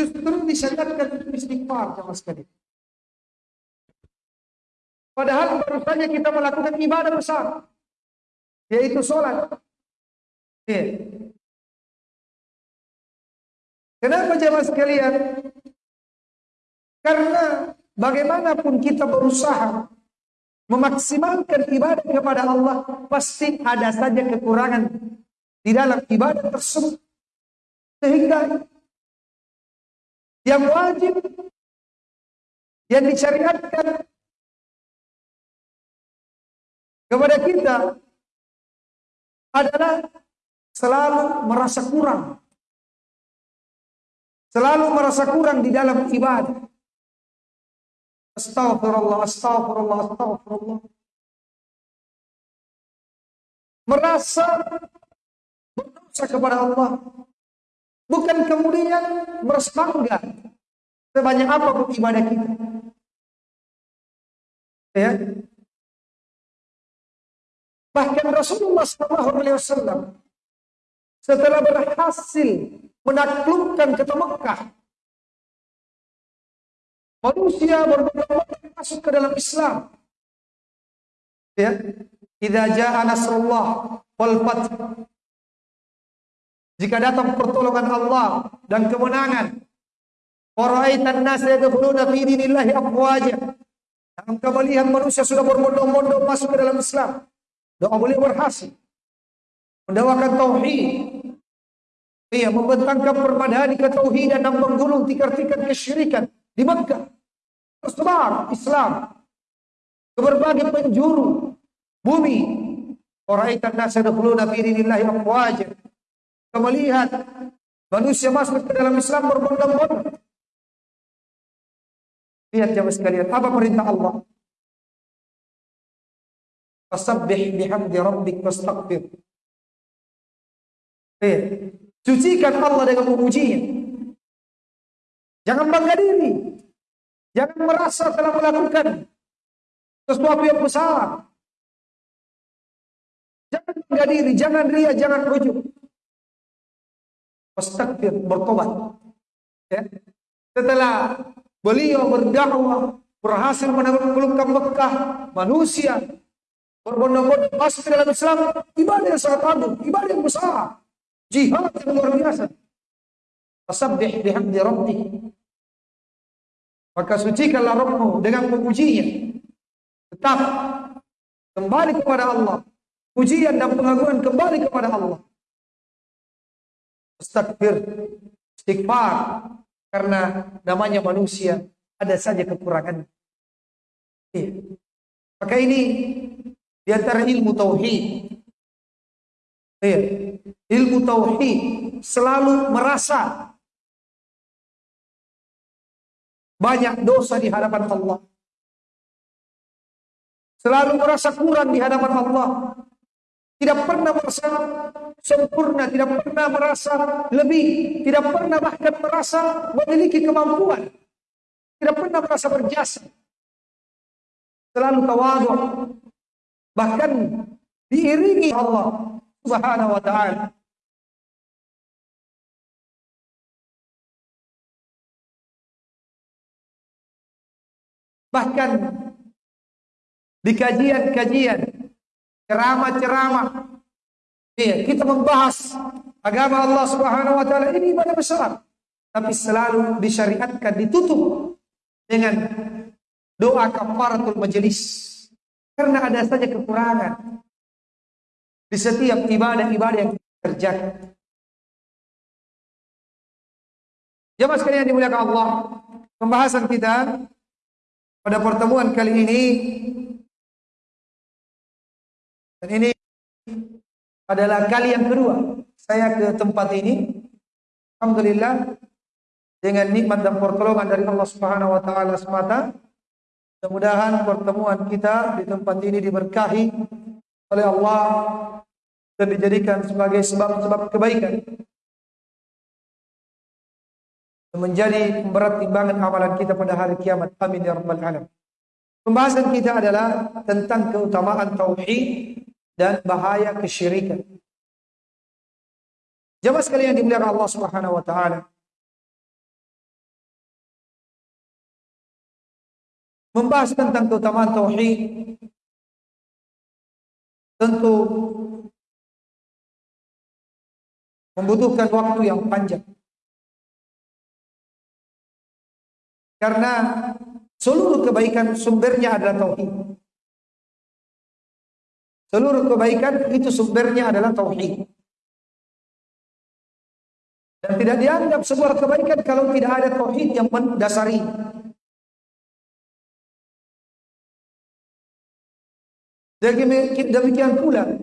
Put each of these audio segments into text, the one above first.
justru disyariatkan untuk istighfar sama sekali. Padahal baru saja kita melakukan ibadah besar, yaitu sholat. Ya. Kenapa jemaah sekalian? Karena bagaimanapun kita berusaha memaksimalkan ibadah kepada Allah, pasti ada saja kekurangan di dalam ibadah tersebut. Sehingga yang wajib yang disyariatkan kepada kita adalah selalu merasa kurang. Selalu merasa kurang di dalam ibadah. Astaghfirullah, astaghfirullah, astaghfirullah. Merasa berdosa kepada Allah. Bukan kemudian merasa bangga sebanyak apa ibadah kita. Ya, Bahkan Rasulullah SAW setelah berhasil menaklukkan kota Mekah, manusia berbondong-bondong masuk ke dalam Islam. Ya, idza jaa nasrullah wal fath. Jika datang pertolongan Allah dan kemenangan, waraitan nas yadkhuluna fi dinillahi afwaja. Engkau melihat manusia sudah berbondong-bondong masuk ke dalam Islam. Doa beliau berhasil. Mendawakan tauhid. Iya, membentangkan permadani ketauhidan dan menggulung tikar-tikar kesyirikan di Mekah. Tersebar Islam ke berbagai penjuru bumi. Oraitan nasa dakhuluna fi dinillahi afwaja. Melihat manusia masuk ke dalam Islam berbondong-bondong. Lihat jamaah sekalian, apa perintah Allah? Fasabbih bihamdi rabbik wastaghfir. Eh, sucikan Allah dengan memujinya. Jangan bangga diri. Jangan merasa telah melakukan sesuatu yang besar. Jangan bangga diri, jangan ria, jangan rujuk. Wastaghfir, bertobat. Ya. Setelah beliau berdakwah, berhasil menaklukkan Mekah, manusia berbondong-bondong masuk ke dalam Islam, ibadah yang sangat agung, ibadah yang besar, jihad yang luar biasa. Fasabbih bihamdi rabbi. Maka sucikanlah Rabbmu dengan memujinya. Tetap kembali kepada Allah. Pujian dan pengagungan kembali kepada Allah. Astagfir, istighfar. Karena namanya manusia, ada saja kekurangan. Iya. Maka ini di antara ilmu tauhid. Ya, ilmu tauhid selalu merasa banyak dosa di hadapan Allah. Selalu merasa kurang di hadapan Allah. Tidak pernah merasa sempurna, tidak pernah merasa lebih, tidak pernah bahkan merasa memiliki kemampuan. Tidak pernah merasa berjasa. Selalu tawadhu, bahkan diiringi Allah Subhanahu wa taala. Bahkan di kajian-kajian, ceramah-ceramah, ya, kita membahas agama Allah Subhanahu wa taala ini ibadah besar, tapi selalu disyariatkan ditutup dengan doa kafaratul majelis. Karena ada saja kekurangan di setiap ibadah-ibadah yang kita kerjakan. Jemaah sekalian dimuliakan Allah, pembahasan kita pada pertemuan kali ini dan ini adalah kali yang kedua saya ke tempat ini. Alhamdulillah dengan nikmat dan pertolongan dari Allah Subhanahu wa taala semata Mudah-mudahan pertemuan kita di tempat ini diberkahi oleh Allah dan dijadikan sebagai sebab-sebab kebaikan. Menjadi pemberat timbangan amalan kita pada hari kiamat. Amin ya rabbal alamin. Pembahasan kita adalah tentang keutamaan tauhid dan bahaya kesyirikan. Jamaah sekalian dimuliakan Allah Subhanahu wa taala. Membahas tentang keutamaan tauhid tentu membutuhkan waktu yang panjang. Karena seluruh kebaikan sumbernya adalah tauhid. Seluruh kebaikan itu sumbernya adalah tauhid. Dan tidak dianggap sebuah kebaikan kalau tidak ada tauhid yang mendasari. Demikian pula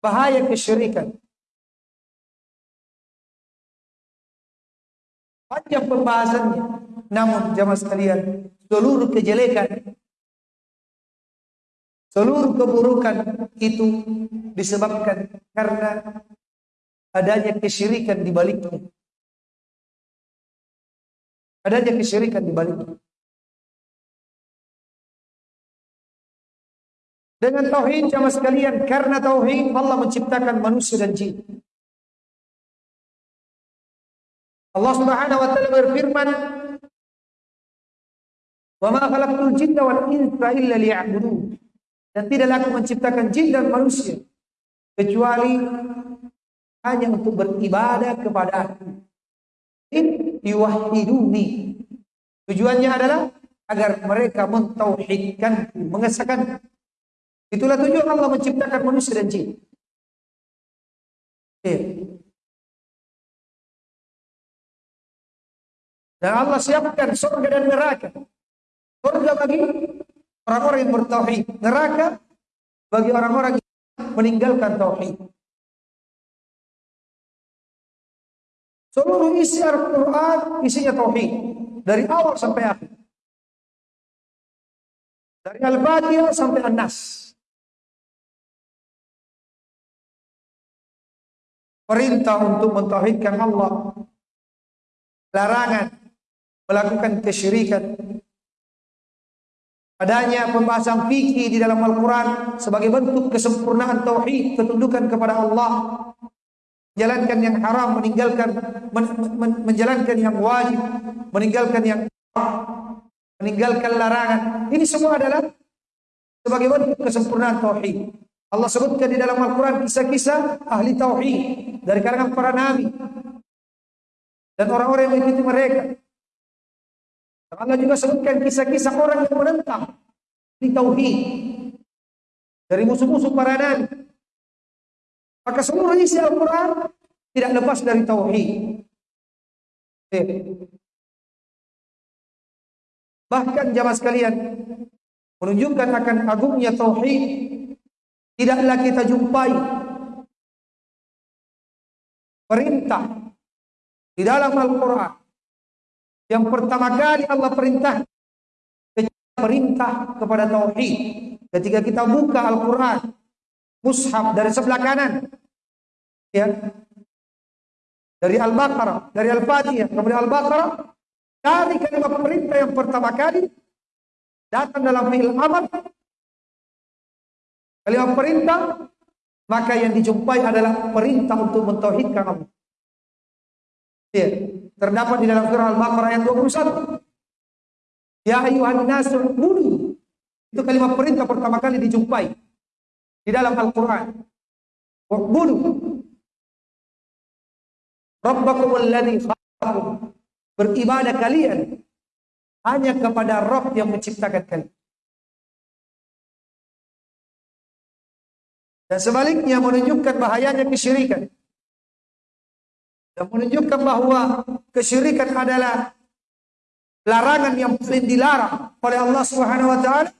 bahaya kesyirikan. Panjang pembahasannya. Namun jamaah sekalian, seluruh kejelekan, seluruh keburukan itu disebabkan karena adanya kesyirikan di baliknya. Adanya kesyirikan di baliknya. Dengan tauhid jamaah sekalian, karena tauhid Allah menciptakan manusia dan jin. Allah Subhanahu wa taala berfirman, "Wa ma khalaqtul jinna wal insa illa liya'budun." Dan tidaklah aku menciptakan jin dan manusia kecuali hanya untuk beribadah kepada aku. Tujuannya adalah agar mereka mentauhidkan, mengesahkan. Itulah tujuan Allah menciptakan manusia dan jin. Dan Allah siapkan surga dan neraka. Surga bagi orang-orang yang bertauhid, neraka bagi orang-orang yang meninggalkan tauhid. Seluruh isi Al-Quran isinya tauhid dari awal sampai akhir. Dari Al-Fatihah sampai An-Nas. Perintah untuk mentauhidkan Allah. Larangan melakukan kesyirikan. Adanya pembahasan fikih di dalam Al-Quran sebagai bentuk kesempurnaan tauhid, ketundukan kepada Allah. Menjalankan yang haram, meninggalkan men, men, menjalankan yang wajib, meninggalkan yang meninggalkan larangan. Ini semua adalah sebagai bentuk kesempurnaan tauhid. Allah sebutkan di dalam Al-Quran kisah-kisah ahli tauhid dari kalangan para nabi dan orang-orang yang mengikuti mereka. Allah juga sebutkan kisah-kisah orang yang menentang di tauhid dari musuh-musuh para nabi. Maka seluruh isi Al-Quran tidak lepas dari tauhid. Bahkan jamaah sekalian menunjukkan akan agungnya tauhid tidaklah kita jumpai perintah di dalam Al-Quran yang pertama kali Allah perintah perintah kepada tauhid. Ketika kita buka Al-Qur'an, mushaf dari sebelah kanan ya. Dari Al-Baqarah, dari Al-Fatihah, kemudian Al-Baqarah, dari kalimat perintah yang pertama kali datang dalam fi'il amr kalimat perintah maka yang dijumpai adalah perintah untuk mentauhidkan Allah. Ya, terdapat di dalam surah Al-Baqarah ayat 21. Ya ayuhan nasu bunuh. Itu kalimat perintah pertama kali dijumpai di dalam Al-Qur'an. Bunuh. Rabbakum alladhi khalaqakum. Beribadah kalian hanya kepada Rabb yang menciptakan kalian. Dan sebaliknya menunjukkan bahayanya kesyirikan dan menunjukkan bahwa kesyirikan adalah larangan yang paling dilarang oleh Allah Subhanahu wa taala.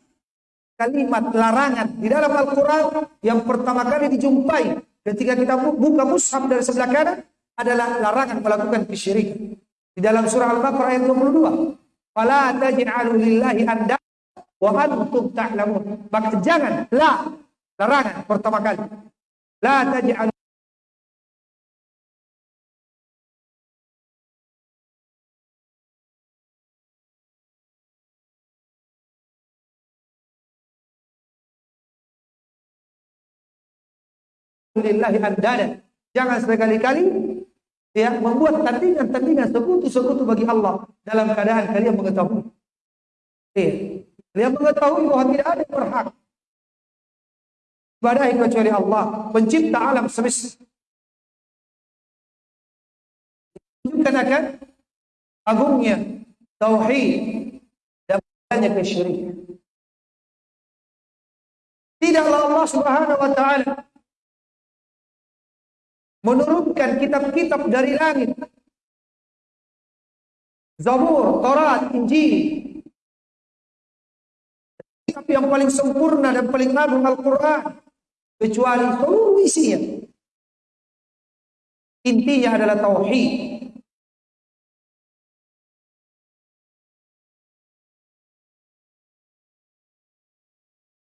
Kalimat larangan di dalam Al-Qur'an yang pertama kali dijumpai ketika kita buka mushaf dari sebelah kanan adalah larangan melakukan kesyirikan. Di dalam surah Al-Baqarah ayat 22. Fala taj'alu lillahi anda wa antum ta'lamun. Maka jangan la larangan pertama kali. La taj'alu lillahi andada. Jangan sekali-kali ya membuat tandingan-tandingan sekutu-sekutu bagi Allah dalam keadaan kalian mengetahui. Ya. Dia mengetahui bahwa tidak ada berhak ibadahi kecuali Allah, pencipta alam semesta. Menunjukkan akan agungnya tauhid dan banyak kesyirikan. Tidaklah Allah Subhanahu wa taala menurunkan kitab-kitab dari langit. Zabur, Taurat, Injil. Kitab yang paling sempurna dan paling agung Al-Quran. Kecuali seluruh isinya. Intinya adalah Tauhid.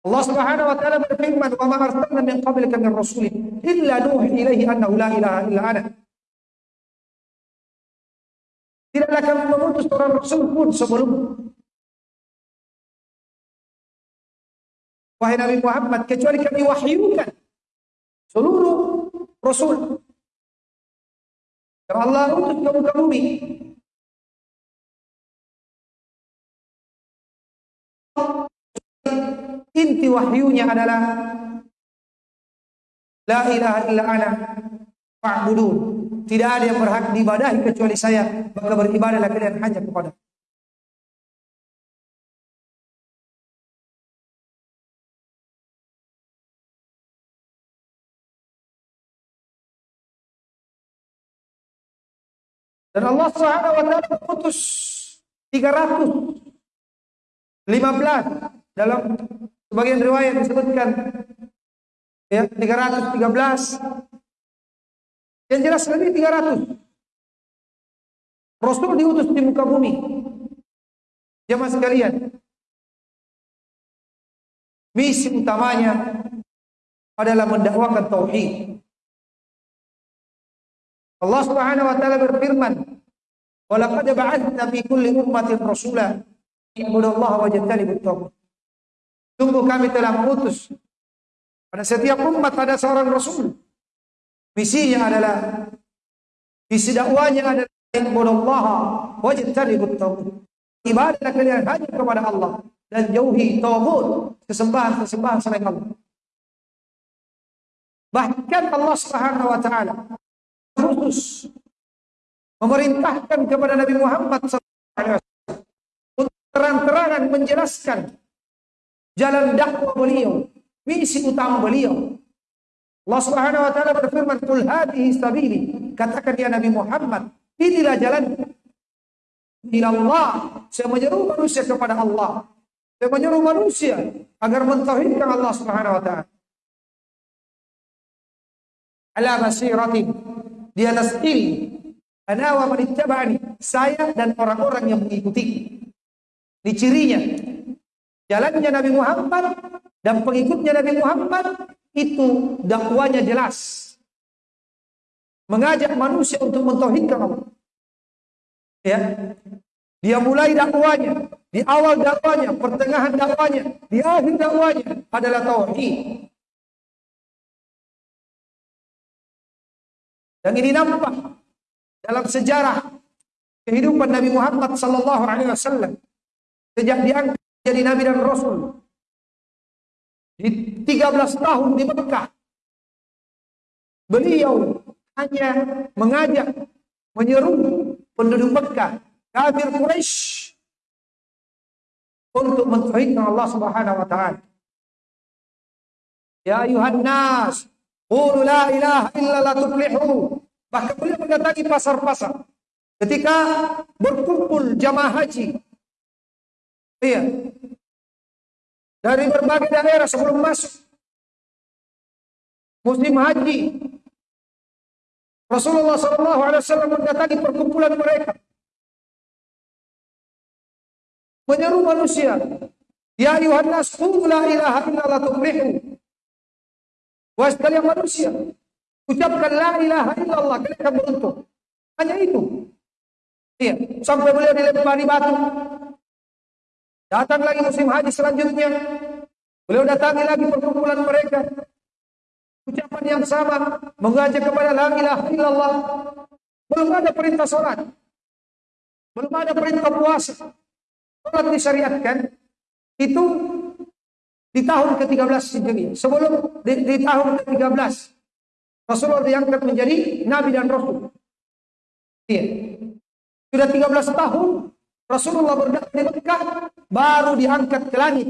Allah Subhanahu wa taala berfirman, "Wa ma arsalna min qablika min rasulin illa nuhi ilaihi annahu la ilaha illa ana." Tidaklah kami mengutus seorang rasul pun sebelum Wahai Nabi Muhammad, kecuali kami wahyukan seluruh rasul. Yang Allah utus ke muka bumi. Inti wahyunya adalah La ilaha illa ana fa'budun. Tidak ada yang berhak diibadahi kecuali saya, maka beribadahlah kalian hanya kepada Dan Allah Subhanahu wa taala mengutus 315 dalam sebagian riwayat disebutkan. Ya 313 yang jelas lebih 300 Rasul diutus di muka bumi. Jemaah sekalian. Misi utamanya adalah mendakwakan tauhid. Allah Subhanahu wa taala berfirman, "Wa laqad ba'atsna fi kulli ummatin rasula ya'budullaha wa taghut." Sungguh kami telah mengutus pada setiap umat ada seorang rasul. Misinya adalah misi dakwanya adalah ya'budullaha wa yajtanibut taghut. Ibadah kalian hanya kepada Allah dan jauhi taghut, kesembahan-kesembahan selain Allah. Bahkan Allah Subhanahu wa taala khusus memerintahkan kepada Nabi Muhammad SAW untuk terang-terangan menjelaskan jalan dakwah beliau, misi utama beliau. Allah Subhanahu wa taala berfirman, "Qul hadhihi sabili." Katakan ya Nabi Muhammad, inilah jalan ila Allah. Saya menyeru manusia kepada Allah. Saya menyeru manusia agar mentauhidkan Allah Subhanahu wa taala. Ala basiratin di atas ilmu. Ana wa manittaba'ani. Saya dan orang-orang yang mengikuti. Ini cirinya. Jalannya Nabi Muhammad dan pengikutnya Nabi Muhammad itu dakwanya jelas. Mengajak manusia untuk mentauhidkan Allah. Ya. Dia mulai dakwanya, di awal dakwanya, pertengahan dakwanya, di akhir dakwanya adalah tauhid. Dan ini nampak dalam sejarah kehidupan Nabi Muhammad sallallahu alaihi wasallam sejak diangkat jadi nabi dan rasul di 13 tahun di Mekah beliau hanya mengajak menyeru penduduk Mekah kafir Quraisy untuk mentauhidkan Allah Subhanahu wa taala ya ayuhan nas Qulu la ilaha illa la tuflihu. Bahkan beliau mendatangi pasar-pasar. Ketika berkumpul jamaah haji. Iya. Dari berbagai daerah sebelum masuk. Musim haji. Rasulullah SAW mendatangi perkumpulan mereka. Menyeru manusia. Ya ayuhan nas, la ilaha illa la tuflihu. Wahai sekalian manusia, ucapkan la ilaha illallah, kalian beruntung. Hanya itu. Iya, sampai beliau dilempari batu. Datang lagi musim haji selanjutnya. Beliau datangi lagi perkumpulan mereka. Ucapan yang sama, mengajak kepada la ilaha illallah. Belum ada perintah sholat. Belum ada perintah puasa. Sholat disyariatkan. itu di tahun ke-13 Hijriah. Sebelum di, di tahun ke-13 Rasulullah diangkat menjadi nabi dan rasul. Iya. Sudah 13 tahun Rasulullah berdakwah di Mekah baru diangkat ke langit.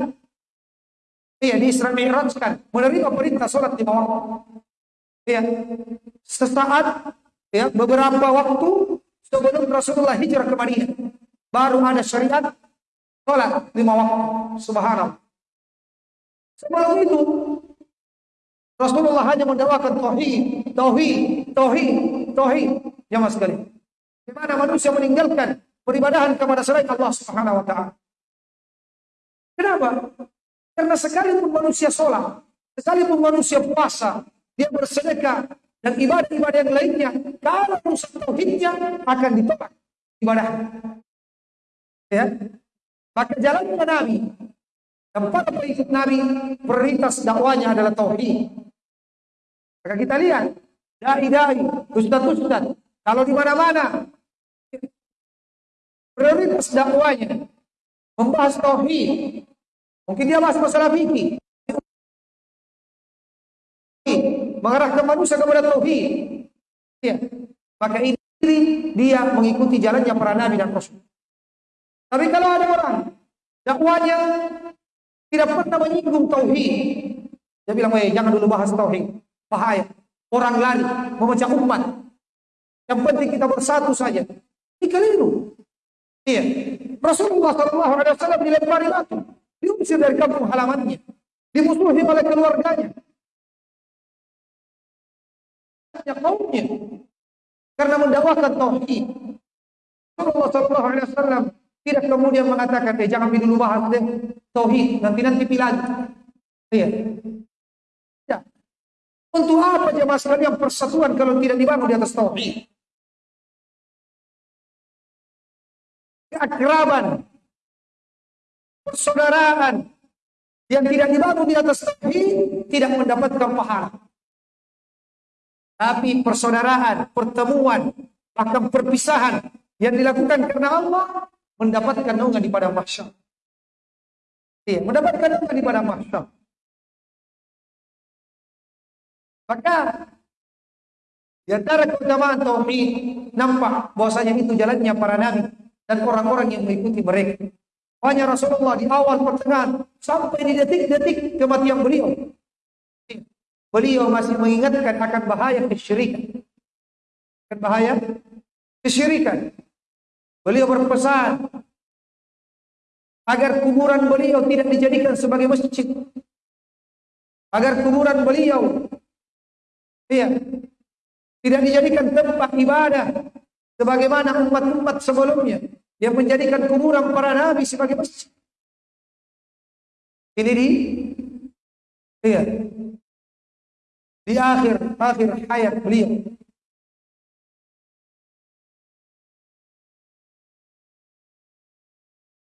Iya, di Isra Mi'raj kan menerima perintah salat di bawah. Iya. Sesaat ya beberapa waktu sebelum Rasulullah hijrah ke Madinah baru ada syariat salat lima waktu. Subhanallah. Sebelum itu Rasulullah hanya mendakwakan tauhid, tauhid, tauhid, tauhid. Jamaah sekali. Di mana manusia meninggalkan peribadahan kepada selain Allah Subhanahu wa taala. Kenapa? Karena sekalipun manusia sholat, sekalipun manusia puasa, dia bersedekah dan ibadah-ibadah yang lainnya, kalau rusak tauhidnya akan ditolak ibadah. Ya, maka jalannya Nabi dan para pengikut Nabi prioritas dakwanya adalah tauhid. Maka kita lihat dai-dai, ustaz-ustaz, kalau di mana-mana prioritas dakwanya membahas tauhid. Mungkin dia bahas masalah fikih. Mengarahkan manusia kepada tauhid. Ya. Maka ini dia mengikuti jalannya para nabi dan rasul. Tapi kalau ada orang dakwanya tidak pernah menyinggung tauhid. Dia bilang, "Eh, jangan dulu bahas tauhid. Bahaya. Orang lari memecah umat. Yang penting kita bersatu saja." Ini keliru. Iya. Rasulullah Shallallahu Alaihi Wasallam dilempari batu, diusir dari kampung halamannya, dimusuhi oleh keluarganya, ya kaumnya, karena mendakwakan tauhid. Rasulullah Shallallahu Alaihi Wasallam tidak kemudian mengatakan, eh jangan dulu bahas deh tauhid, nanti nanti pilih Iya. Ya. Untuk apa jemaah sekalian persatuan kalau tidak dibangun di atas tauhid? Keakraban, persaudaraan yang tidak dibangun di atas tauhid tidak mendapatkan pahala. Tapi persaudaraan, pertemuan, bahkan perpisahan yang dilakukan karena Allah mendapatkan naungan di padang mahsyar. Iya, mendapatkan naungan di padang mahsyar. Maka di antara keutamaan tauhid nampak bahwasanya itu jalannya para nabi dan orang-orang yang mengikuti mereka. Hanya Rasulullah di awal pertengahan sampai di detik-detik kematian beliau. Beliau masih mengingatkan akan bahaya kesyirikan. Akan bahaya kesyirikan. Beliau berpesan agar kuburan beliau tidak dijadikan sebagai masjid. Agar kuburan beliau iya, tidak dijadikan tempat ibadah sebagaimana umat-umat sebelumnya yang menjadikan kuburan para nabi sebagai masjid. Ini di iya, di akhir akhir hayat beliau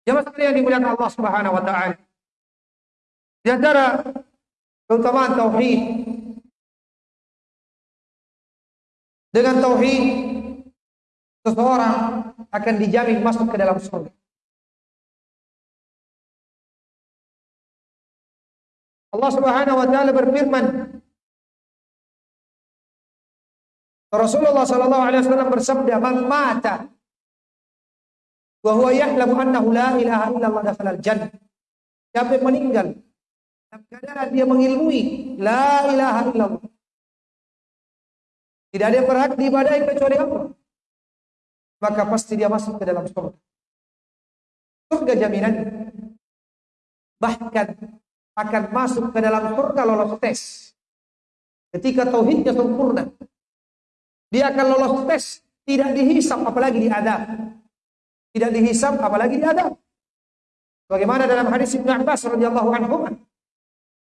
Jemaah sekalian dimuliakan Allah Subhanahu wa taala. Di antara keutamaan tauhid dengan tauhid seseorang akan dijamin masuk ke dalam surga. Allah Subhanahu wa taala berfirman Rasulullah sallallahu alaihi wasallam bersabda, "Man mata wa huwa ya'lamu annahu la ilaha illallah dakhalal jannah. Siapa yang meninggal dalam keadaan dia mengilmui la ilaha illallah. Tidak ada yang berhak diibadahi kecuali Allah. Maka pasti dia masuk ke dalam surga. Surga jaminan. Bahkan akan masuk ke dalam surga lolos tes. Ketika tauhidnya sempurna. Dia akan lolos tes. Tidak dihisap apalagi diadab tidak dihisap apalagi diadab. Bagaimana dalam hadis Ibnu Abbas radhiyallahu anhu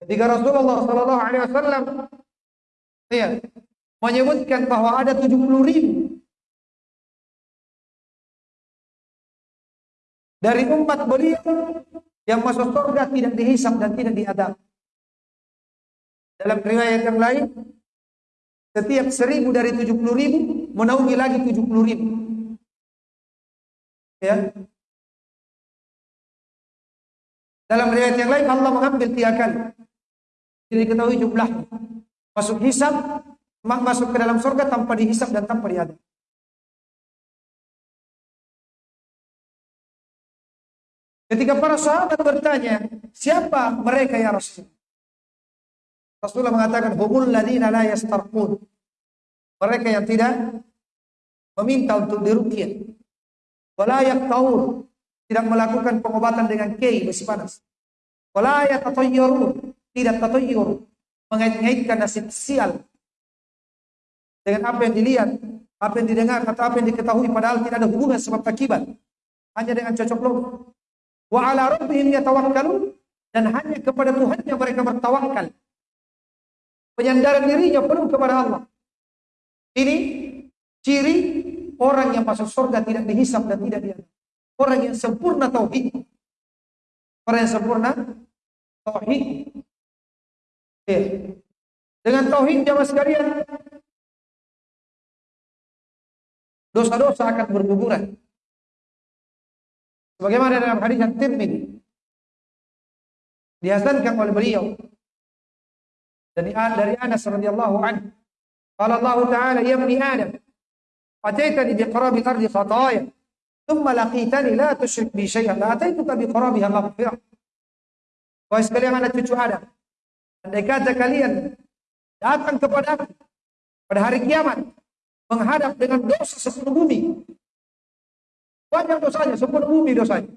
ketika Rasulullah sallallahu alaihi wasallam ya, menyebutkan bahwa ada 70 ribu dari umat beliau yang masuk surga tidak dihisap dan tidak diadab. Dalam riwayat yang lain, setiap seribu dari 70 ribu menaungi lagi 70 ribu. Ya. Dalam riwayat yang lain Allah mengambil tiga kali. Jadi diketahui jumlah. Masuk hisab, masuk ke dalam surga tanpa dihisab dan tanpa diadab. Ketika para sahabat bertanya, siapa mereka ya Rasul? Rasulullah mengatakan, humul ladina la yastarqun. Mereka yang tidak meminta untuk dirukyah. Wala yaqtaur. Tidak melakukan pengobatan dengan kei besi panas. Wala yatatayyarun. Tidak tatayyur. Mengait-ngaitkan nasib sial. Dengan apa yang dilihat, apa yang didengar, atau apa yang diketahui padahal tidak ada hubungan sebab akibat. Hanya dengan cocok logo wa ala rabbihim yatawakkalun dan hanya kepada Tuhannya mereka bertawakal. Penyandaran dirinya penuh kepada Allah. Ini ciri orang yang masuk surga tidak dihisap dan tidak diadab. Orang yang sempurna tauhid. Orang yang sempurna tauhid. Ya. Dengan tauhid jamaah sekalian dosa-dosa akan berguguran. Sebagaimana dalam hadis yang Tirmidzi dihasankan oleh beliau dari dari Anas radhiyallahu anhu. Qala Allah Ta'ala ya ibni Adam ataitani bi ardi khataaya thumma laqitani la tusyrik bi syai'an la ataituka bi qarabiha maghfirah. Sekalian anak cucu Adam, andai kata kalian datang kepada aku pada hari kiamat menghadap dengan dosa sepenuh bumi banyak dosanya, sempurna bumi dosanya.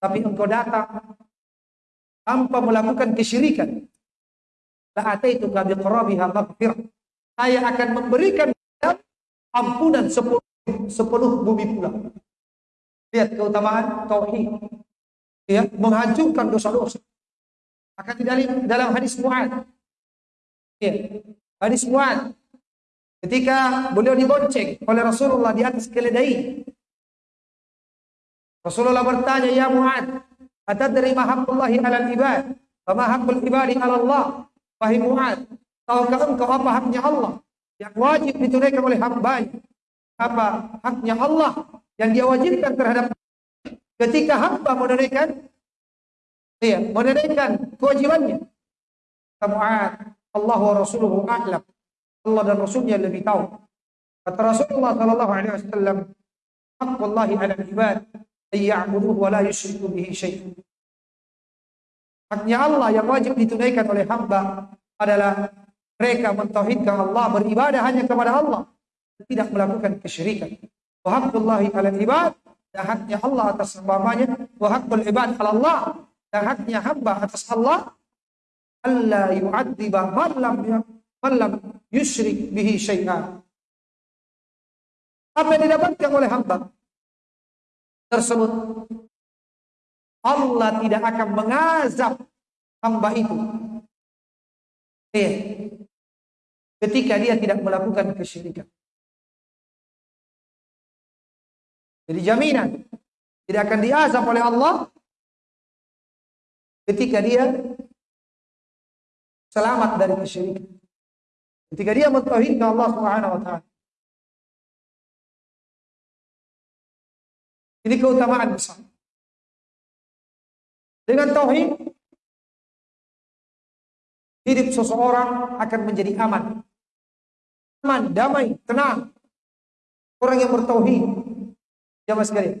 Tapi engkau datang tanpa melakukan kesyirikan. La ataitu ka biqrabiha maghfirah. Saya akan memberikan ampunan sepenuh, sepenuh bumi pula. Lihat keutamaan tauhid. Ya, menghancurkan dosa-dosa. Akan di dalam hadis Mu'ad. Ya, hadis Mu'ad Ketika beliau dibonceng oleh Rasulullah di atas keledai. Rasulullah bertanya, "Ya Mu'ad, atadri ma haqqullahi 'alal ibad? Wa ma haqqul ibadi 'ala Allah?" Wahai Mu'ad, tahukah engkau apa haknya Allah yang wajib ditunaikan oleh hambanya? Apa haknya Allah yang dia wajibkan terhadap ketika hamba menunaikan iya, menunaikan kewajibannya. Mu'ad, Allah wa Rasuluhu a'lam. Allah dan Rasulnya lebih tahu. Kata Rasulullah sallallahu alaihi wasallam, "Haqqullahi 'ala al-ibad ay ya'buduhu wa la yusyriku bihi syai'an." Haknya Allah yang wajib ditunaikan oleh hamba adalah mereka mentauhidkan Allah, beribadah hanya kepada Allah, tidak melakukan kesyirikan. Wa haqqullahi 'ala al-ibad dan haknya Allah atas hambanya, wa ibad 'ala Allah dan haknya hamba atas Allah Allah yu'adziba man lam Malam yusyrik bihi syai'an. Apa yang didapatkan oleh hamba tersebut? Allah tidak akan mengazab hamba itu. Iya. Ketika dia tidak melakukan kesyirikan. Jadi jaminan tidak akan diazab oleh Allah ketika dia selamat dari kesyirikan. Ketika dia mentauhidkan Allah Subhanahu wa taala. Ini keutamaan besar. Dengan tauhid hidup seseorang akan menjadi aman. Aman, damai, tenang. Orang yang bertauhid. Jamaah sekalian.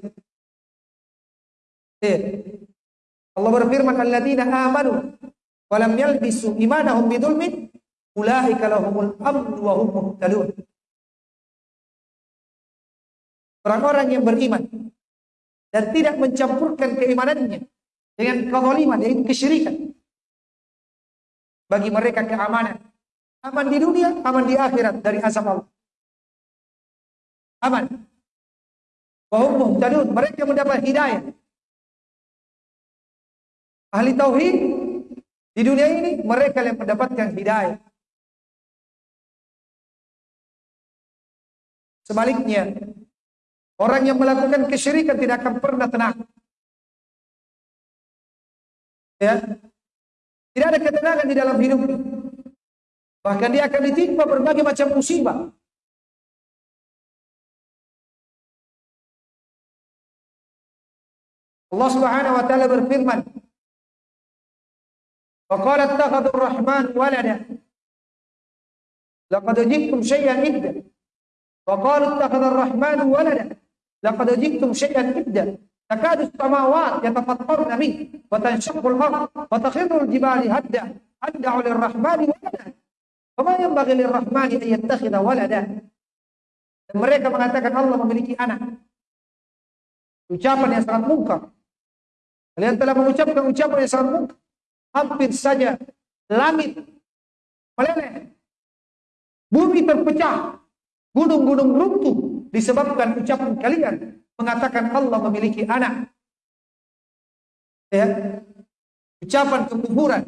Ya. Allah berfirman, "Alladzina amanu wa lam yalbisu imanahum bidzulmin Ulaika lahumul amnu wa hum muhtadun. Orang-orang yang beriman dan tidak mencampurkan keimanannya dengan kezaliman yaitu kesyirikan. Bagi mereka keamanan. Aman di dunia, aman di akhirat dari azab Allah. Aman. Wahum muhtadun, mereka mendapat hidayah. Ahli tauhid di dunia ini mereka yang mendapatkan hidayah. Sebaliknya, orang yang melakukan kesyirikan tidak akan pernah tenang. Ya. Tidak ada ketenangan di dalam hidup. Bahkan dia akan ditimpa berbagai macam musibah. Allah Subhanahu wa taala berfirman, "Wa qala ittakhadha ar-rahman walada." Laqad jibtum syai'an idda. Wa qalu ittakhadha ar-rahmanu walada. Laqad jiktum syai'an idda. Takadu as-samawat yatafattarna min wa tanshaqqu al-ard wa takhirru al-jibalu hadda. Hadda 'ala Mereka mengatakan Allah memiliki anak. Ucapan yang sangat mungkar. Kalian telah mengucapkan ucapan yang sangat mungkar. Hampir saja meleleh. Bumi terpecah gunung-gunung runtuh disebabkan ucapan kalian mengatakan Allah memiliki anak. Ya. Ucapan kekufuran.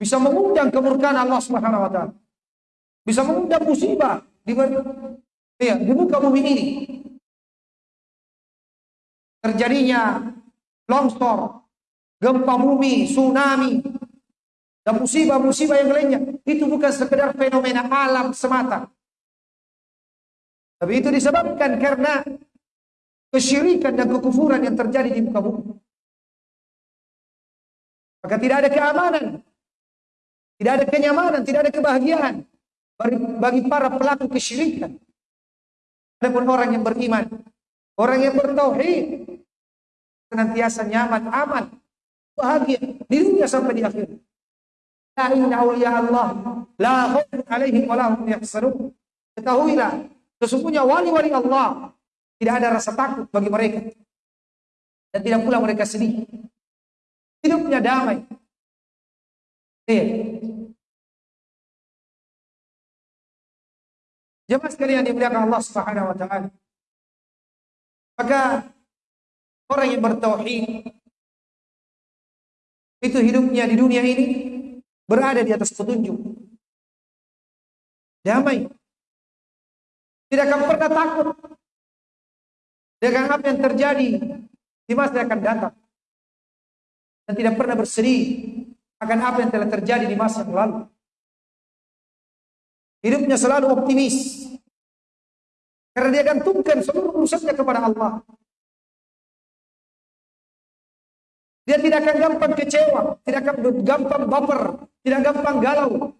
Bisa mengundang kemurkaan Allah Subhanahu wa taala. Bisa mengundang musibah di ya, di muka bumi ini. Terjadinya longsor, gempa bumi, tsunami, dan musibah-musibah yang lainnya itu bukan sekedar fenomena alam semata. Tapi itu disebabkan karena kesyirikan dan kekufuran yang terjadi di muka bumi. Maka tidak ada keamanan, tidak ada kenyamanan, tidak ada kebahagiaan bagi para pelaku kesyirikan. Adapun orang yang beriman, orang yang bertauhid, senantiasa nyaman, aman, bahagia di dunia sampai di akhirat. Inna awliya Allah la khaufun alaihim wa lahum yahzanun. Ketahuilah, sesungguhnya wali-wali Allah tidak ada rasa takut bagi mereka dan tidak pula mereka sedih. Hidupnya damai. Iya. Jemaah sekalian dimuliakan Allah Subhanahu wa taala. Maka orang yang bertauhid itu hidupnya di dunia ini berada di atas petunjuk. Damai. Tidak akan pernah takut dengan apa yang terjadi di masa yang akan datang. Dan tidak pernah bersedih akan apa yang telah terjadi di masa yang lalu. Hidupnya selalu optimis. Karena dia gantungkan seluruh urusannya kepada Allah. Dia tidak akan gampang kecewa, tidak akan gampang baper, tidak gampang galau.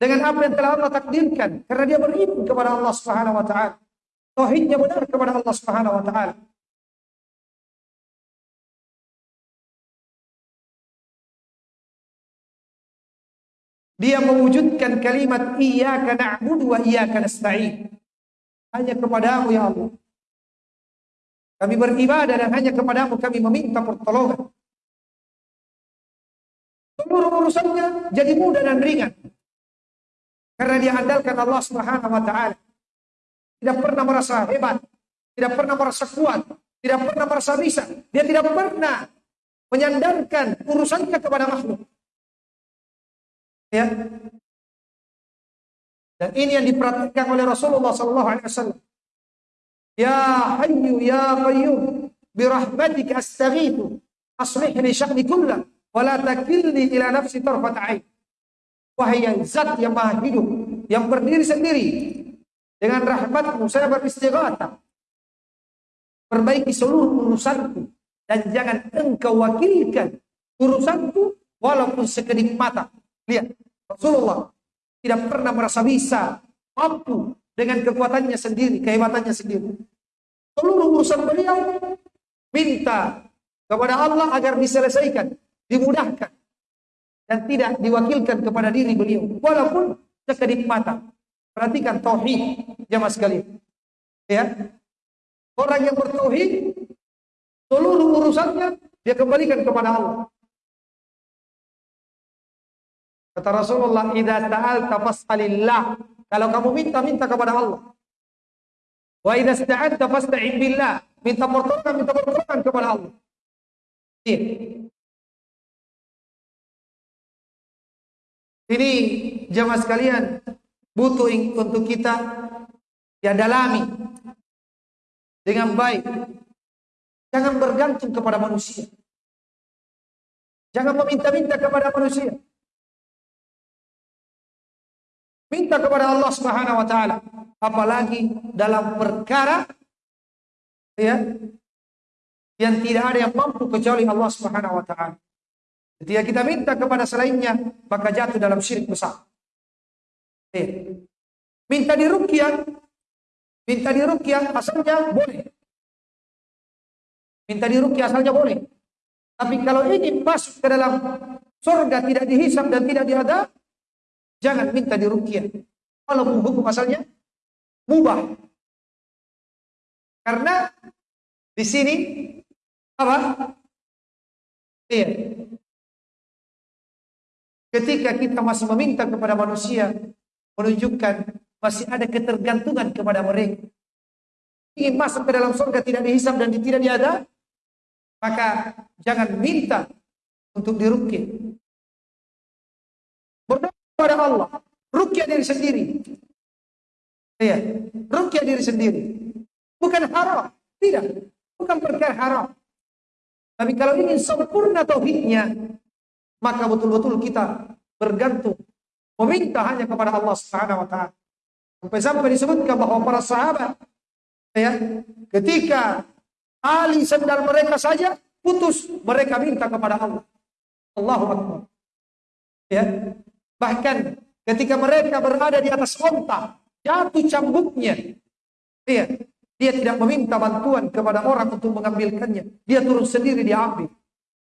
Dengan apa yang telah Allah takdirkan. Karena dia beriman kepada Allah subhanahu wa ta'ala. Tauhidnya benar kepada Allah subhanahu wa ta'ala. Dia mewujudkan kalimat iyyaka na'budu wa iyyaka nasta'in. Hanya kepadamu ya Allah. Kami beribadah dan hanya kepadamu kami meminta pertolongan. Seluruh urusannya jadi mudah dan ringan. Karena dia andalkan Allah Subhanahu wa taala. Tidak pernah merasa hebat, tidak pernah merasa kuat, tidak pernah merasa bisa. Dia tidak pernah menyandarkan urusannya kepada makhluk. Ya. Dan ini yang diperhatikan oleh Rasulullah sallallahu alaihi wasallam. Ya Hayyu ya Qayyum birahmatika astaghithu aslih li sya'ni kullah wala takilni ila nafsi tarfat ain. Wahai yang zat yang maha hidup, yang berdiri sendiri, dengan rahmatmu saya beristighatsah. Perbaiki seluruh urusanku dan jangan engkau wakilkan urusanku walaupun sekedip mata. Lihat, Rasulullah tidak pernah merasa bisa, mampu dengan kekuatannya sendiri, kehebatannya sendiri. Seluruh urusan beliau minta kepada Allah agar diselesaikan dimudahkan dan tidak diwakilkan kepada diri beliau. Walaupun sekedip mata. Perhatikan tauhid jamaah sekalian. Ya. Orang yang bertauhid seluruh urusannya dia kembalikan kepada Allah. Kata Rasulullah idza ta'alta fas'alillah kalau kamu minta minta kepada Allah wa idza sta'anta fasta'in billah minta pertolongan minta pertolongan kepada Allah iya Ini jamaah sekalian butuh untuk kita ya dalami dengan baik. Jangan bergantung kepada manusia. Jangan meminta-minta kepada manusia. Minta kepada Allah Subhanahu wa taala, apalagi dalam perkara ya yang tidak ada yang mampu kecuali Allah Subhanahu wa taala. Ketika kita minta kepada selainnya, maka jatuh dalam syirik besar. Ya. Minta diruqyah, minta diruqyah asalnya boleh. Minta diruqyah asalnya boleh. Tapi kalau ingin masuk ke dalam surga tidak dihisap dan tidak diadab, Jangan minta dirukyah. Walaupun hukum asalnya mubah. Karena di sini apa? Iya. Ketika kita masih meminta kepada manusia menunjukkan masih ada ketergantungan kepada mereka. Ingin masuk ke dalam surga tidak dihisap dan tidak diada, maka jangan minta untuk dirukyah. Berdoa kepada Allah. Rukyah diri sendiri. Ya, rukyah diri sendiri. Bukan haram. Tidak. Bukan perkara haram. Tapi kalau ingin sempurna tauhidnya, maka betul-betul kita bergantung meminta hanya kepada Allah Subhanahu wa taala. Sampai-sampai disebutkan bahwa para sahabat ya, ketika ali sendal mereka saja putus, mereka minta kepada Allah. Allahu Akbar. Ya, Bahkan ketika mereka berada di atas onta, jatuh cambuknya. Iya, dia tidak meminta bantuan kepada orang untuk mengambilkannya. Dia turun sendiri diambil.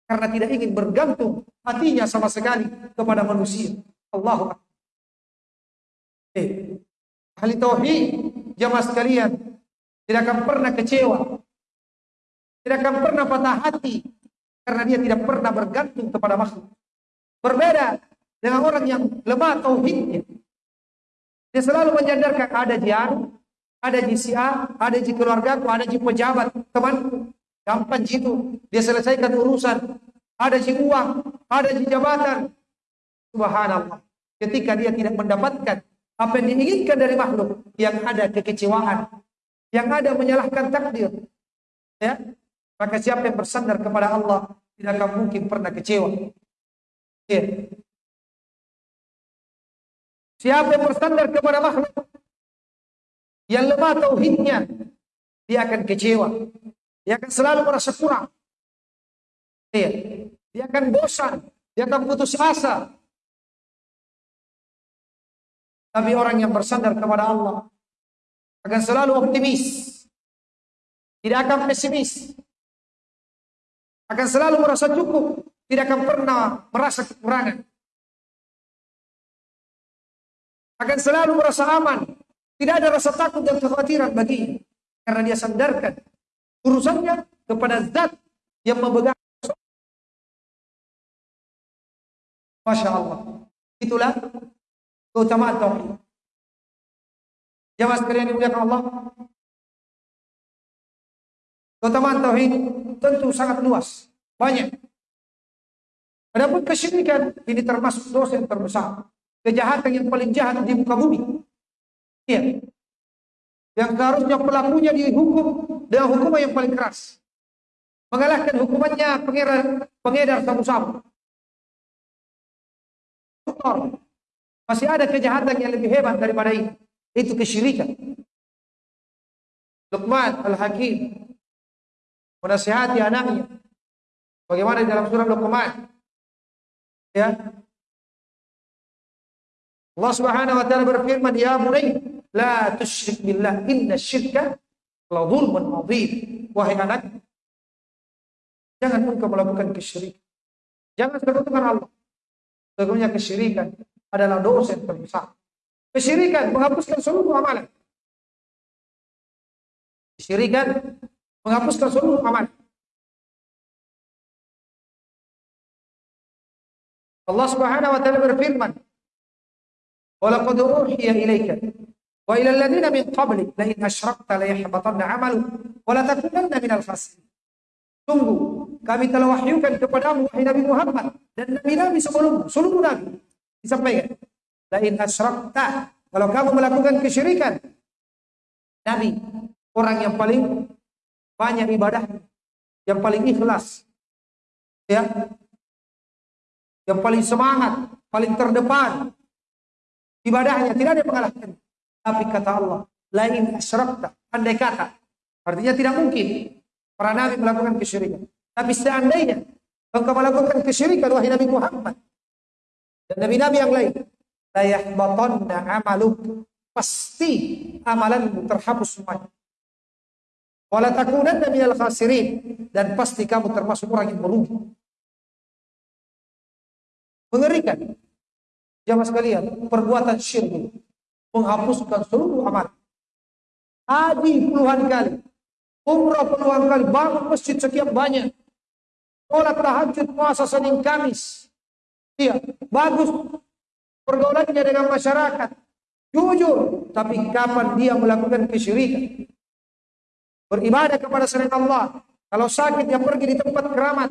Karena tidak ingin bergantung hatinya sama sekali kepada manusia. Allahu Akbar. Eh, ahli tauhid jamaah sekalian tidak akan pernah kecewa. Tidak akan pernah patah hati karena dia tidak pernah bergantung kepada makhluk. Berbeda dengan orang yang lemah tauhidnya. Dia selalu menyandarkan ada jian, ada di si A, ada di keluarga, ada di pejabat, teman, gampang itu. Dia selesaikan urusan. Ada di uang, ada di jabatan. Subhanallah. Ketika dia tidak mendapatkan apa yang diinginkan dari makhluk, yang ada kekecewaan, yang ada menyalahkan takdir. Ya, maka siapa yang bersandar kepada Allah tidak akan mungkin pernah kecewa. Ya. Siapa yang bersandar kepada makhluk yang lemah tauhidnya, dia akan kecewa. Dia akan selalu merasa kurang. Dia, dia akan bosan, dia akan putus asa. Tapi orang yang bersandar kepada Allah akan selalu optimis. Tidak akan pesimis. Akan selalu merasa cukup, tidak akan pernah merasa kekurangan. Akan selalu merasa aman. Tidak ada rasa takut dan kekhawatiran baginya. Karena dia sandarkan urusannya kepada zat yang memegang. Masya Allah. Itulah keutamaan tauhid. Jamaah sekalian dimuliakan Allah. Keutamaan tauhid tentu sangat luas, banyak. Adapun kesyirikan ini termasuk dosa yang terbesar kejahatan yang paling jahat di muka bumi. Iya. Yang seharusnya pelakunya dihukum dengan hukuman yang paling keras. Mengalahkan hukumannya pengedar, pengedar sabu-sabu. Masih ada kejahatan yang lebih hebat daripada ini. Itu kesyirikan. Luqman Al-Hakim menasihati anaknya. Bagaimana dalam surah Luqman? Ya, Allah Subhanahu wa taala berfirman, "Ya bunai, la tusyrik billah, inna syirka la dzulmun adzim." Wahai anak, jangan engkau melakukan kesyirikan. Jangan sekutukan Allah. Sesungguhnya kesyirikan adalah dosa yang terbesar. Kesyirikan menghapuskan seluruh amalan. Kesyirikan menghapuskan seluruh amalan. Allah Subhanahu wa taala berfirman, Walaqad uhiya ilaika wa ila alladziina min qablik la in asyrakta la yahbatanna 'amalu wa. Tunggu, kami telah wahyukan kepadamu wahai Nabi Muhammad dan nabi-nabi sebelum seluruh nabi disampaikan. Lain asyrakta kalau kamu melakukan kesyirikan Nabi orang yang paling banyak ibadah yang paling ikhlas ya yang paling semangat paling terdepan ibadahnya, tidak ada yang mengalahkan. Tapi kata Allah, lain asyrakta, andai kata. Artinya tidak mungkin para nabi melakukan kesyirikan. Tapi seandainya engkau melakukan kesyirikan wahai Nabi Muhammad dan nabi-nabi yang lain, la yahbatanna amaluk. Pasti amalanmu terhapus semuanya. Wala takunanna minal khasirin dan pasti kamu termasuk orang yang merugi. Mengerikan. Jamaah sekalian, perbuatan syirik menghapuskan seluruh amal. Haji puluhan kali, umrah puluhan kali, bangun masjid sekian banyak, sholat tahajud, puasa Senin Kamis. Iya, bagus pergaulannya dengan masyarakat, jujur, tapi kapan dia melakukan kesyirikan? Beribadah kepada selain Allah. Kalau sakit dia pergi di tempat keramat,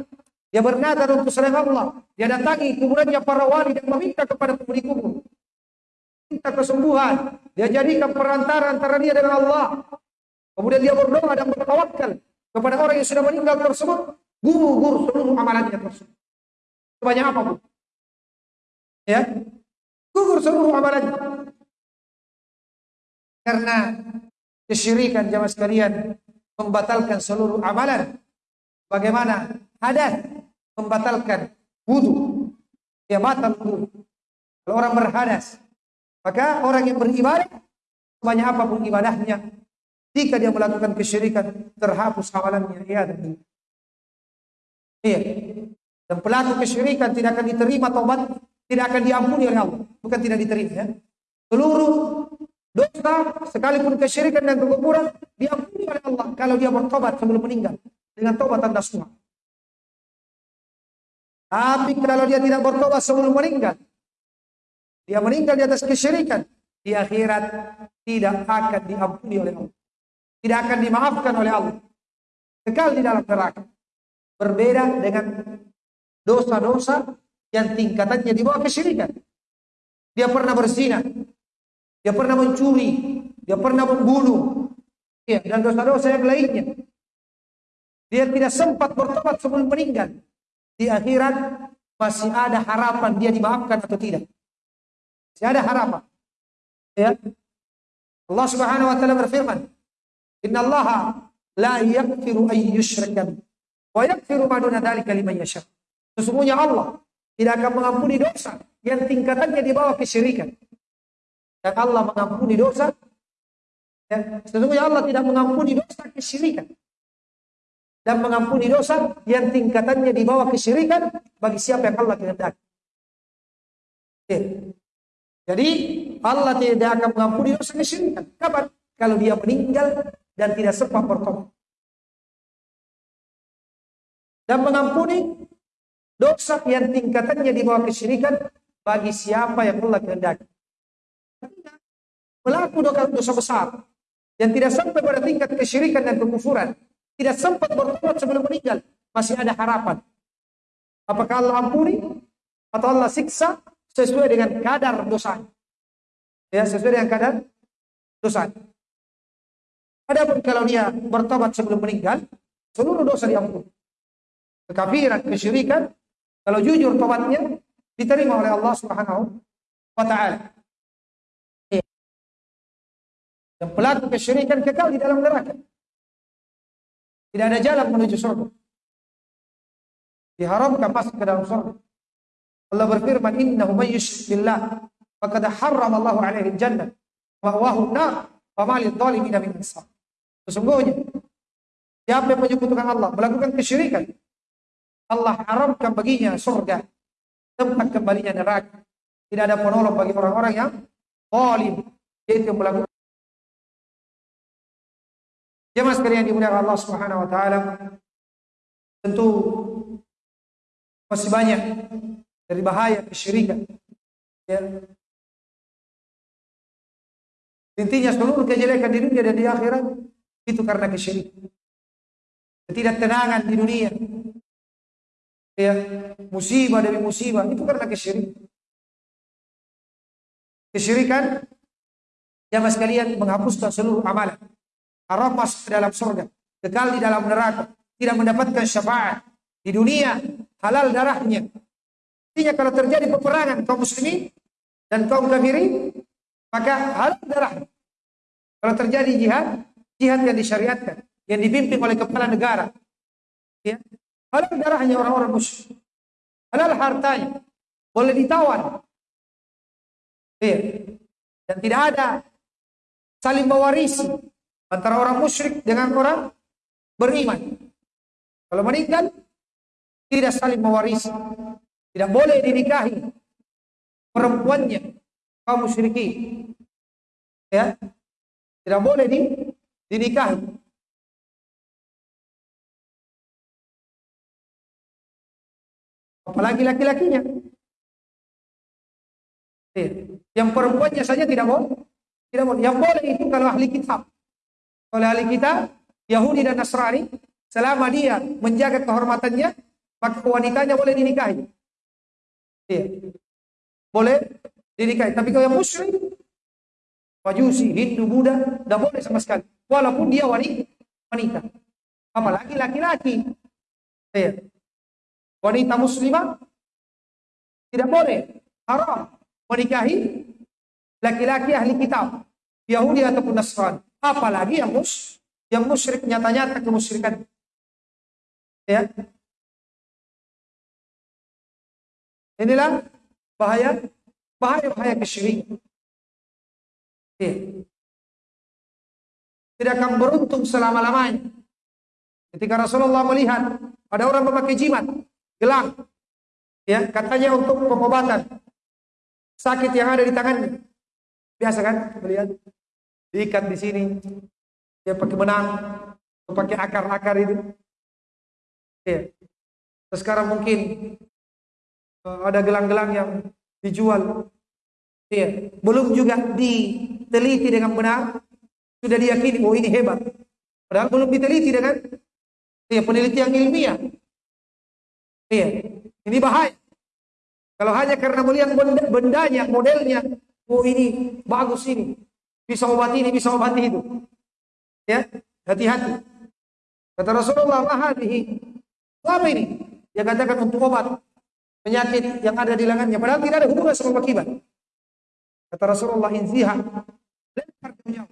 dia bernadar untuk selain Allah. Dia datangi kuburannya para wali dan meminta kepada penghuni kubur minta kesembuhan. Dia jadikan perantara antara dia dengan Allah. Kemudian dia berdoa dan bertawakal kepada orang yang sudah meninggal tersebut. Gugur seluruh amalannya tersebut. Sebanyak apa bu? Ya, gugur seluruh amalannya. Karena kesyirikan jamaah sekalian membatalkan seluruh amalan. Bagaimana hadas membatalkan wudhu. Dia batal wudhu. Kalau orang berhadas, maka orang yang beribadah, sebanyak apa pun ibadahnya, jika dia melakukan kesyirikan, terhapus amalannya. Iya, iya. Dan pelaku kesyirikan tidak akan diterima tobat, tidak akan diampuni oleh Allah. Bukan tidak diterima ya. Seluruh dosa, sekalipun kesyirikan dan kekufuran, diampuni oleh Allah kalau dia bertobat sebelum meninggal. Dengan tobat tanda semua. Tapi kalau dia tidak bertobat sebelum meninggal, dia meninggal di atas kesyirikan, di akhirat tidak akan diampuni oleh Allah. Tidak akan dimaafkan oleh Allah. Kekal di dalam neraka. Berbeda dengan dosa-dosa yang tingkatannya di bawah kesyirikan. Dia pernah berzina, dia pernah mencuri, dia pernah membunuh, ya, dan dosa-dosa yang lainnya. Dia tidak sempat bertobat sebelum meninggal. Di akhirat masih ada harapan dia dimaafkan atau tidak. Tidak ada harapan. Ya. Allah Subhanahu wa taala berfirman, "Inna Allah la yaghfiru an yushraka wa yaghfiru ma duna dzalika liman yasha." Sesungguhnya Allah tidak akan mengampuni dosa yang tingkatannya di bawah kesyirikan. Dan Allah mengampuni dosa ya, sesungguhnya Allah tidak mengampuni dosa kesyirikan dan mengampuni dosa yang tingkatannya di bawah kesyirikan bagi siapa yang Allah kehendaki. Jadi Allah tidak akan mengampuni dosa kesyirikan. Kapan? Kalau dia meninggal dan tidak sempat bertobat. Dan mengampuni dosa yang tingkatannya di bawah kesyirikan bagi siapa yang Allah kehendaki. Pelaku dosa besar yang tidak sampai pada tingkat kesyirikan dan kekufuran, tidak sempat bertobat sebelum meninggal, masih ada harapan. Apakah Allah ampuni atau Allah siksa sesuai dengan kadar dosa. Ya, sesuai dengan kadar dosa. Adapun kalau dia bertobat sebelum meninggal, seluruh dosa diampuni. Kekafiran, kesyirikan, kalau jujur tobatnya diterima oleh Allah Subhanahu wa taala. Ya. Dan pelaku kesyirikan kekal di dalam neraka. Tidak ada jalan menuju surga. Diharamkan masuk ke dalam surga. Allah berfirman, "Innahu may yusyrik billah faqad harrama Allah 'alaihi jannah wa huwa nar wa ma lidh-dhalimin min ansar." Sesungguhnya siapa yang menyekutukan Allah, melakukan kesyirikan, Allah haramkan baginya surga, tempat kembalinya neraka. Tidak ada penolong bagi orang-orang yang zalim, yaitu melakukan Jemaah sekalian dimuliakan Allah Subhanahu wa taala. Tentu masih banyak dari bahaya kesyirikan. Ya. Intinya seluruh kejelekan di dunia dan di akhirat itu karena kesyirikan. Ketidaktenangan di dunia. Ya, musibah demi musibah itu karena kesyirikan. Kesyirikan jamaah sekalian menghapuskan seluruh amalan. Haram masuk ke dalam surga, kekal di dalam neraka, tidak mendapatkan syafaat. Di dunia, halal darahnya, Artinya kalau terjadi peperangan kaum muslimin dan kaum kafirin, maka halal darah. Kalau terjadi jihad, jihad yang disyariatkan, yang dipimpin oleh kepala negara, ya, halal darahnya orang-orang musyrik, halal hartanya, boleh ditawan, ya, dan tidak ada saling mewarisi antara orang musyrik dengan orang beriman. Kalau meninggal, tidak saling mewarisi, tidak boleh dinikahi perempuannya kaum musyrikin. Ya. Tidak boleh di, dinikahi. Apalagi laki-lakinya. Ya. Yang perempuannya saja tidak boleh. Tidak boleh. Yang boleh itu kalau ahli kitab. Kalau ahli kitab, Yahudi dan Nasrani, selama dia menjaga kehormatannya, maka wanitanya boleh dinikahi. Iya. Boleh dinikahi. Tapi kalau yang musyrik, Majusi, Hindu, Buddha, tidak boleh sama sekali. Walaupun dia wanita. wanita. Apalagi laki-laki. Ya. Wanita muslimah tidak boleh. Haram menikahi laki-laki ahli kitab. Yahudi ataupun Nasrani. Apalagi yang mus yang musyrik nyata-nyata kemusyrikan. Ya. Inilah bahaya bahaya-bahaya kesyirikan. Tidak akan beruntung selama-lamanya. Ketika Rasulullah melihat ada orang memakai jimat, gelang, ya katanya untuk pengobatan sakit yang ada di tangannya. Biasa kan melihat diikat di sini, dia pakai benang, pakai akar-akar itu. Ya. Sekarang mungkin eh, ada gelang-gelang yang dijual Ya, belum juga diteliti dengan benar, sudah diyakini oh ini hebat. Padahal belum diteliti dengan ya, penelitian ilmiah. Iya, ini bahaya. Kalau hanya karena melihat benda, bendanya, modelnya, oh ini bagus ini, bisa obat ini, bisa obat itu. Ya, hati-hati. Kata Rasulullah, mahadihi. Apa ini? Dia katakan untuk obat penyakit yang ada di lengannya. Padahal tidak ada hubungan sama akibat. Kata Rasulullah inziha. Lempar ke.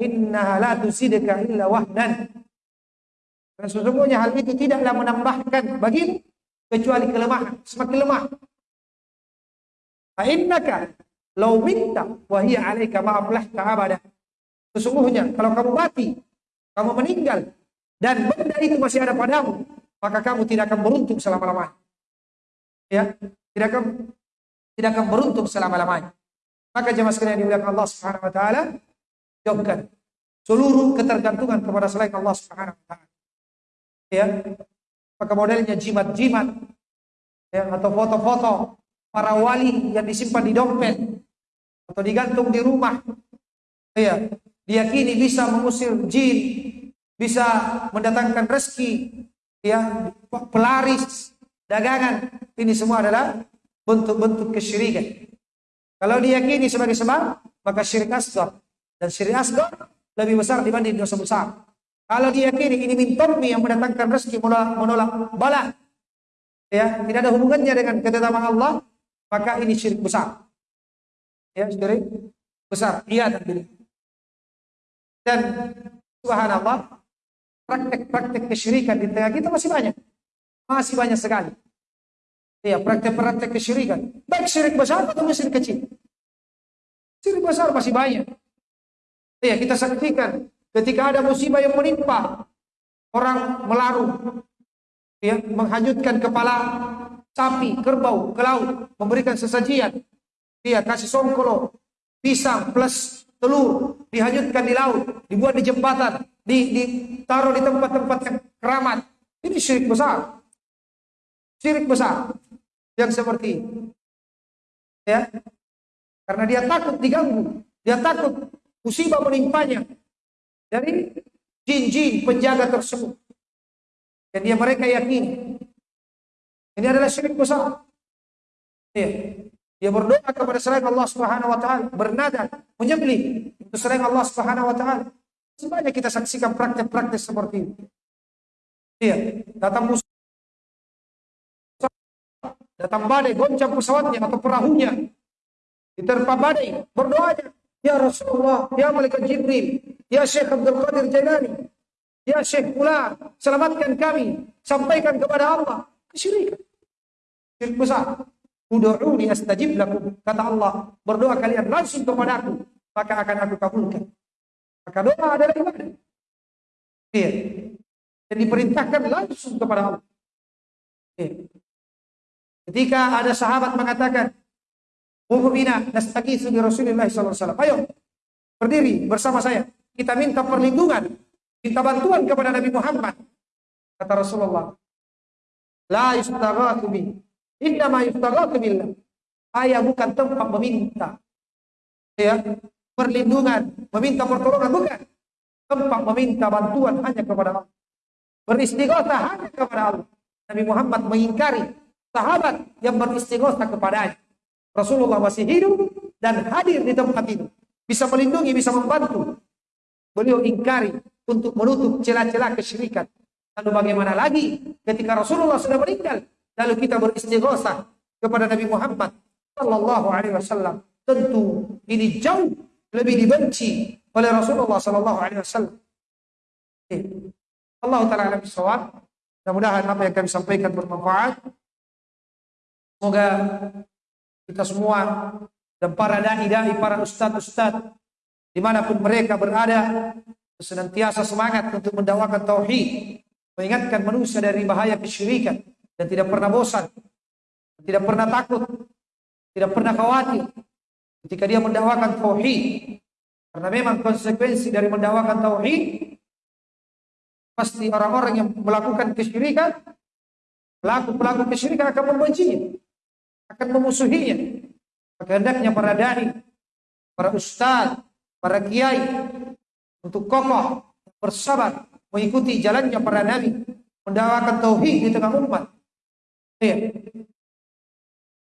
Innaha la tusidka illa wahdan. Dan sesungguhnya hal itu tidaklah menambahkan bagi kecuali kelemahan, semakin lemah. Fa law minta wa hiya 'alaika ma aflahta abada. Sesungguhnya kalau kamu mati, kamu meninggal dan benda itu masih ada padamu, maka kamu tidak akan beruntung selama-lamanya. Ya, tidak akan tidak akan beruntung selama-lamanya. Maka jemaah sekalian dimuliakan Allah Subhanahu wa taala, jauhkan seluruh ketergantungan kepada selain Allah Subhanahu wa taala. Ya. Maka modelnya jimat-jimat ya atau foto-foto para wali yang disimpan di dompet atau digantung di rumah. Ya, diyakini bisa mengusir jin, bisa mendatangkan rezeki, ya, pelaris, dagangan. Ini semua adalah bentuk-bentuk kesyirikan. Kalau diyakini sebagai sebab, maka syirik asgar. Dan syirik asgar lebih besar dibanding dosa besar. Kalau diyakini ini mintomi yang mendatangkan rezeki menolak, menolak bala, ya tidak ada hubungannya dengan ketetapan Allah, maka ini syirik besar. Ya, syirik besar. Iya dan Dan subhanallah, praktek-praktek kesyirikan di tengah kita masih banyak. Masih banyak sekali. Ya, praktek-praktek kesyirikan. Baik syirik besar atau syirik kecil. Syirik besar masih banyak. Ya, kita saksikan ketika ada musibah yang menimpa orang melarung ya, menghanyutkan kepala sapi, kerbau ke laut, memberikan sesajian. Dia kasih songkolo, pisang plus telur dihanyutkan di laut, dibuat di jembatan, di, ditaruh di tempat-tempat yang keramat. Ini syirik besar. Syirik besar yang seperti ini. Ya. Karena dia takut diganggu, dia takut musibah menimpanya dari jin-jin penjaga tersebut. Dan dia mereka yakini ini adalah syirik besar. Ya. Dia berdoa kepada selain Allah Subhanahu wa taala, bernada, menyembelih untuk selain Allah Subhanahu wa taala. Sebanyak kita saksikan praktek-praktek seperti ini. Iya, datang musuh Datang badai, goncang pesawatnya atau perahunya. diterpa badai, berdoanya, Ya Rasulullah, Ya Malaikat Jibril, Ya Syekh Abdul Qadir Jailani, Ya Syekh Fulan, selamatkan kami, sampaikan kepada Allah. Kesyirikan. Syirik besar. Udu'uni astajib lakum. Kata Allah, berdoa kalian langsung kepada aku, maka akan aku kabulkan. Maka doa adalah ibadah. Iya. Dan diperintahkan langsung kepada Allah. Iya. Ketika ada sahabat mengatakan, Mu'mina nastagitsu bi alaihi wasallam. Ayo, berdiri bersama saya. Kita minta perlindungan, minta bantuan kepada Nabi Muhammad. Kata Rasulullah, La yustaghatsu. Inna ma yustaghatsu billah. Saya bukan tempat meminta. Ya, perlindungan, meminta pertolongan bukan. Tempat meminta bantuan hanya kepada Allah. Beristighatsah hanya kepada Allah. Nabi Muhammad mengingkari sahabat yang beristighatsah kepadanya. Rasulullah masih hidup dan hadir di tempat itu. Bisa melindungi, bisa membantu. Beliau ingkari untuk menutup celah-celah kesyirikan. Lalu bagaimana lagi ketika Rasulullah sudah meninggal, lalu kita beristighosah kepada Nabi Muhammad sallallahu alaihi wasallam. Tentu ini jauh lebih dibenci oleh Rasulullah sallallahu alaihi wasallam. Allah taala alam bisawab. Mudah-mudahan apa yang kami sampaikan bermanfaat. Semoga kita semua dan para dai-dai, para ustadz-ustadz di mana pun mereka berada senantiasa semangat untuk mendakwakan tauhid, mengingatkan manusia dari bahaya kesyirikan dan tidak pernah bosan, tidak pernah takut, tidak pernah khawatir ketika dia mendakwakan tauhid. Karena memang konsekuensi dari mendakwakan tauhid pasti orang-orang yang melakukan kesyirikan, pelaku-pelaku kesyirikan akan membencinya akan memusuhinya. Maka hendaknya para dai, para ustaz, para kiai untuk kokoh bersabar mengikuti jalannya para nabi, mendakwakan tauhid di tengah umat. Ya.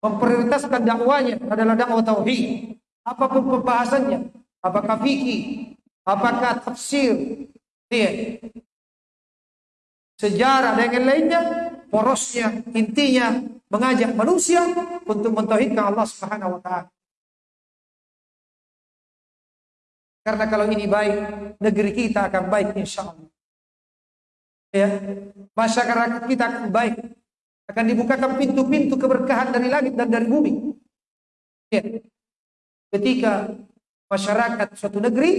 Memprioritaskan dakwanya adalah dakwah tauhid. Apa pun pembahasannya, apakah fikih, apakah tafsir, ya. sejarah dan yang lainnya, porosnya, intinya mengajak manusia untuk mentauhidkan Allah Subhanahu wa taala. Karena kalau ini baik, negeri kita akan baik insya Allah. Ya, masyarakat kita akan baik. Akan dibukakan pintu-pintu keberkahan dari langit dan dari bumi. Ya. Ketika masyarakat suatu negeri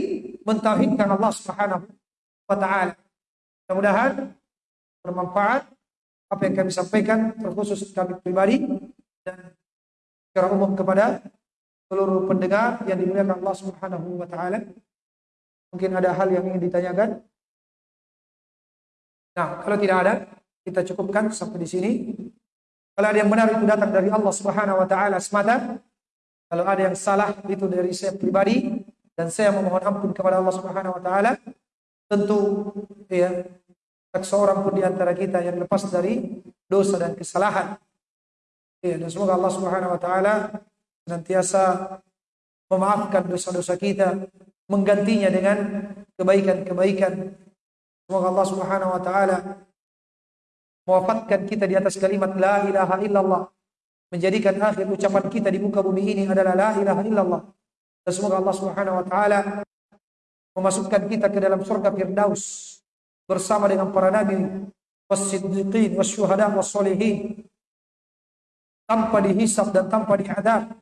mentauhidkan Allah Subhanahu wa taala. Mudah-mudahan bermanfaat apa yang kami sampaikan terkhusus kami pribadi dan secara umum kepada seluruh pendengar yang dimuliakan Allah Subhanahu wa taala. Mungkin ada hal yang ingin ditanyakan. Nah, kalau tidak ada, kita cukupkan sampai di sini. Kalau ada yang benar itu datang dari Allah Subhanahu wa taala semata. Kalau ada yang salah itu dari saya pribadi dan saya memohon ampun kepada Allah Subhanahu wa taala. Tentu ya tak seorang pun di antara kita yang lepas dari dosa dan kesalahan. Ya, dan semoga Allah Subhanahu wa taala senantiasa memaafkan dosa-dosa kita, menggantinya dengan kebaikan-kebaikan. Semoga Allah Subhanahu wa taala mewafatkan kita di atas kalimat la ilaha illallah, menjadikan akhir ucapan kita di muka bumi ini adalah la ilaha illallah. Dan semoga Allah Subhanahu wa taala memasukkan kita ke dalam surga Firdaus bersama dengan para nabi was-siddiqin was-syuhada was-solihin tanpa dihisab dan tanpa diadab.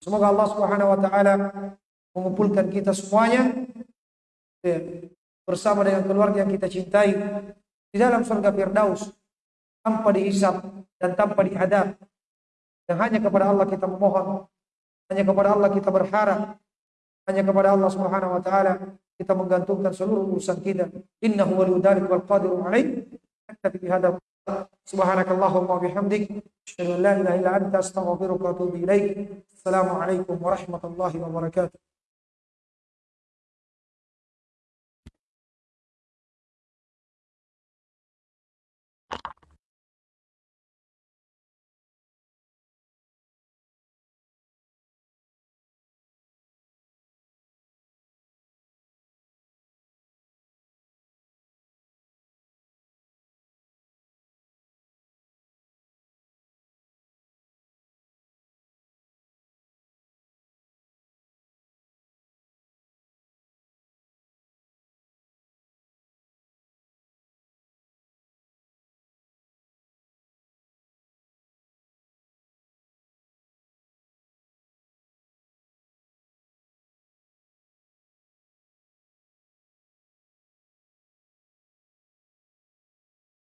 Semoga Allah Subhanahu wa taala mengumpulkan kita semuanya ya, bersama dengan keluarga yang kita cintai di dalam surga Firdaus tanpa dihisab dan tanpa diadab. Dan hanya kepada Allah kita memohon, hanya kepada Allah kita berharap, hanya kepada Allah Subhanahu wa taala kita menggantungkan seluruh urusan kita. Innahu waliyyu dzalik wal qadiru alaih. Naktafi bihadza. Subhanakallahumma bihamdik asyhadu an la ilaha illa anta astaghfiruka wa atubu ilaik. Assalamualaikum warahmatullahi wabarakatuh.